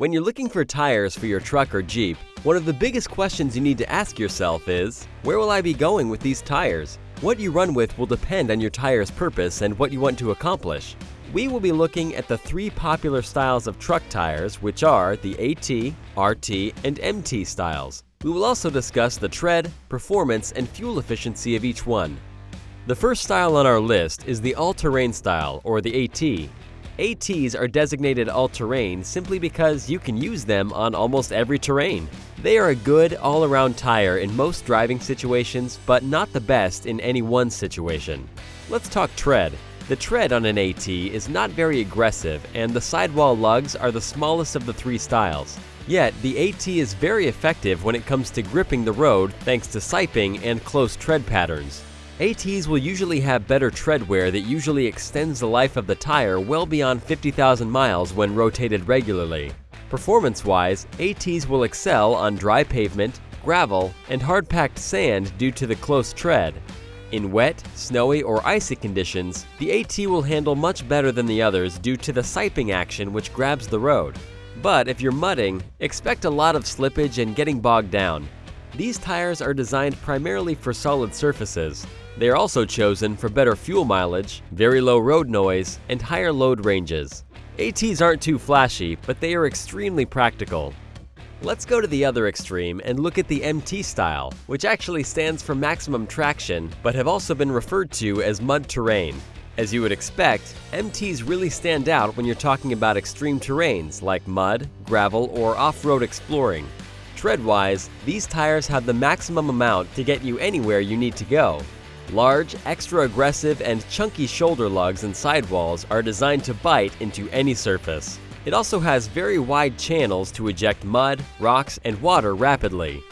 When you're looking for tires for your truck or Jeep, one of the biggest questions you need to ask yourself is, where will I be going with these tires? What you run with will depend on your tire's purpose and what you want to accomplish. We will be looking at the three popular styles of truck tires, which are the AT, RT, and MT styles. We will also discuss the tread, performance, and fuel efficiency of each one. The first style on our list is the all-terrain style, or the AT. ATs are designated all-terrain simply because you can use them on almost every terrain. They are a good all-around tire in most driving situations, but not the best in any one situation. Let's talk tread. The tread on an AT is not very aggressive, and the sidewall lugs are the smallest of the three styles. Yet, the AT is very effective when it comes to gripping the road thanks to siping and close tread patterns. ATs will usually have better tread wear that usually extends the life of the tire well beyond 50,000 miles when rotated regularly. Performance-wise, ATs will excel on dry pavement, gravel, and hard-packed sand due to the close tread. In wet, snowy, or icy conditions, the AT will handle much better than the others due to the siping action which grabs the road. But if you're mudding, expect a lot of slippage and getting bogged down. These tires are designed primarily for solid surfaces, they are also chosen for better fuel mileage, very low road noise, and higher load ranges. ATs aren't too flashy, but they are extremely practical. Let's go to the other extreme and look at the MT style, which actually stands for maximum traction, but have also been referred to as mud terrain. As you would expect, MTs really stand out when you're talking about extreme terrains like mud, gravel, or off-road exploring. Tread-wise, these tires have the maximum amount to get you anywhere you need to go, Large, extra aggressive, and chunky shoulder lugs and sidewalls are designed to bite into any surface. It also has very wide channels to eject mud, rocks, and water rapidly.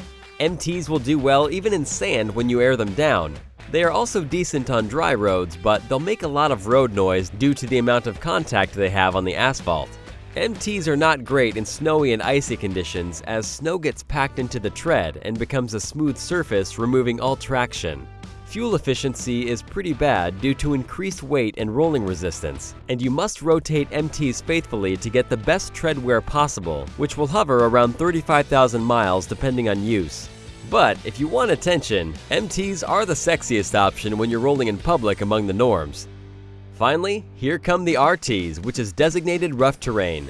MTs will do well even in sand when you air them down. They are also decent on dry roads, but they'll make a lot of road noise due to the amount of contact they have on the asphalt. MTs are not great in snowy and icy conditions as snow gets packed into the tread and becomes a smooth surface removing all traction. Fuel efficiency is pretty bad due to increased weight and rolling resistance, and you must rotate MTs faithfully to get the best tread wear possible, which will hover around 35,000 miles depending on use. But if you want attention, MTs are the sexiest option when you're rolling in public among the norms. Finally, here come the RTs, which is designated rough terrain.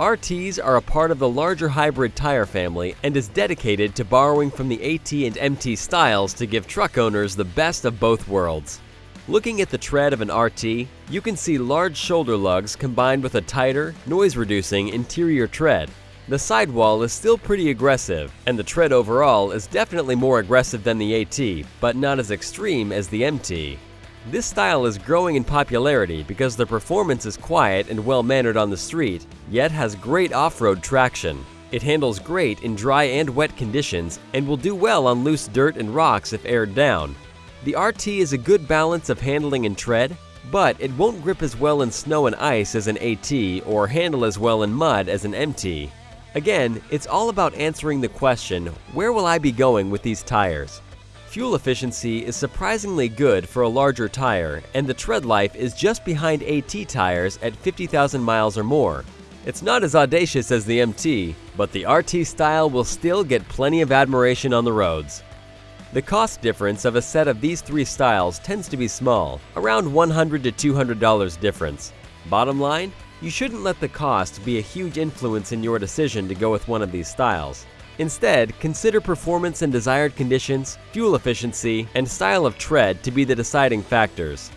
RTs are a part of the larger hybrid tire family and is dedicated to borrowing from the AT and MT styles to give truck owners the best of both worlds. Looking at the tread of an RT, you can see large shoulder lugs combined with a tighter, noise-reducing interior tread. The sidewall is still pretty aggressive, and the tread overall is definitely more aggressive than the AT, but not as extreme as the MT. This style is growing in popularity because the performance is quiet and well-mannered on the street, yet has great off-road traction. It handles great in dry and wet conditions and will do well on loose dirt and rocks if aired down. The RT is a good balance of handling and tread, but it won't grip as well in snow and ice as an AT or handle as well in mud as an MT. Again, it's all about answering the question, where will I be going with these tires? Fuel efficiency is surprisingly good for a larger tire, and the tread life is just behind AT tires at 50,000 miles or more. It's not as audacious as the MT, but the RT style will still get plenty of admiration on the roads. The cost difference of a set of these three styles tends to be small, around $100 to $200 difference. Bottom line, you shouldn't let the cost be a huge influence in your decision to go with one of these styles. Instead, consider performance and desired conditions, fuel efficiency, and style of tread to be the deciding factors.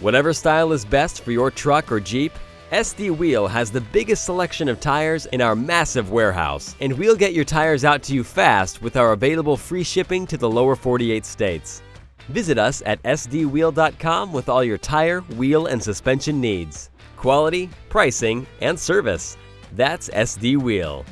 Whatever style is best for your truck or Jeep, SD Wheel has the biggest selection of tires in our massive warehouse, and we'll get your tires out to you fast with our available free shipping to the lower 48 states. Visit us at sdwheel.com with all your tire, wheel, and suspension needs. Quality, pricing, and service. That's SD Wheel.